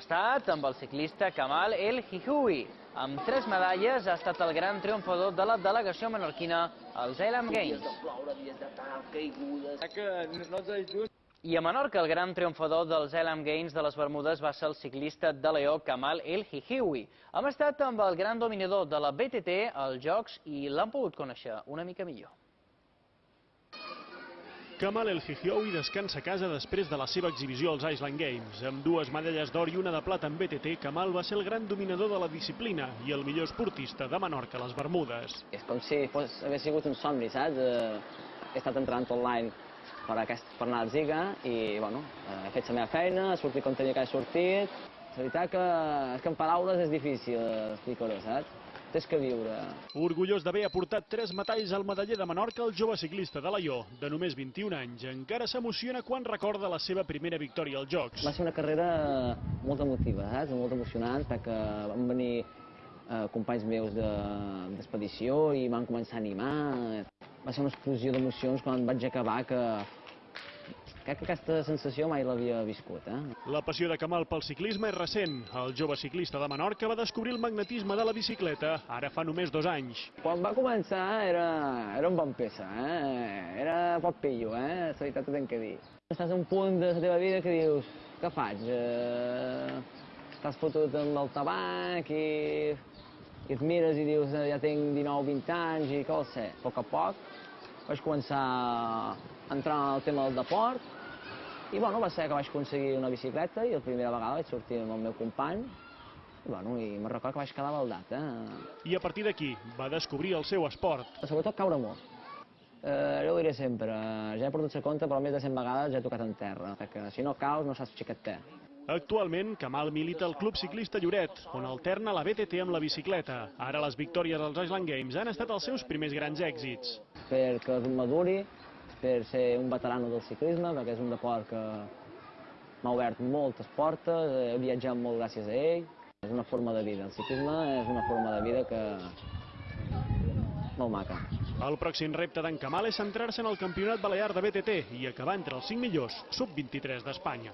estat amb el ciclista Kamal El Hihoui. Amb tres medalles ha estat el gran triomfador de la delegació menorquina als Elam Games. I a Menorca, el gran triomfador dels Elam Games de les Bermudes va ser el ciclista de Leó Kamal El Hihiwi. Hem estat amb el gran dominador de la BTT als Jocs i l'han pogut conèixer una mica millor. Kamal El Hihioui descansa a casa després de la seva exhibició als Island Games. Amb dues medalles d'or i una de plata en BTT, Kamal va ser el gran dominador de la disciplina i el millor esportista de Menorca a les Bermudes. És com si fos, hagués sigut un somni, saps? Eh, he estat entrenant online per, aquest, per anar a Ziga i, bueno, eh, he fet la meva feina, he sortit com tenia que he sortit. La veritat que, és que en paraules és difícil explicar-ho, saps? Tens que viure. Orgullós d'haver aportat tres metalls al medaller de Menorca, el jove ciclista de Laió, de només 21 anys, encara s'emociona quan recorda la seva primera victòria als Jocs. Va ser una carrera molt emotiva, saps? Molt emocionant, perquè van venir eh, companys meus de- d'expedició i m'han començat a animar. Va ser una explosió d'emocions quan vaig acabar que... Crec que aquesta sensació mai l'havia viscut, eh? La passió de Kamal pel ciclisme és recent. El jove ciclista de Menorca va descobrir el magnetisme de la bicicleta ara fa només dos anys. Quan va començar era, era un bon peça, eh? Era poc pillo, eh? La veritat ho tinc que dir. Estàs a un punt de la teva vida que dius, què faig? Eh, estàs fotut amb el tabac i, i et mires i dius, ja tinc 19-20 anys i què vol ser? A poc a poc vaig començar a entrar en el tema del deport i bueno, va ser que vaig aconseguir una bicicleta i la primera vegada vaig sortir amb el meu company i, bueno, i me'n recordo que vaig quedar baldat, eh? I a partir d'aquí va descobrir el seu esport. Sobretot caure molt. Eh, jo ho diré sempre, ja he perdut la compte, però més de 100 vegades ja he tocat en terra, perquè si no caus no saps xiquet té. Actualment, Kamal milita al Club Ciclista Lloret, on alterna la BTT amb la bicicleta. Ara les victòries als Island Games han estat els seus primers grans èxits. perquè maduri, per ser un veterano del ciclisme, perquè és un deport que m'ha obert moltes portes, he viatjat molt gràcies a ell, és una forma de vida, el ciclisme és una forma de vida que... molt maca. El pròxim repte d'en Kamal és centrar-se en el campionat balear de BTT i acabar entre els 5 millors sub-23 d'Espanya.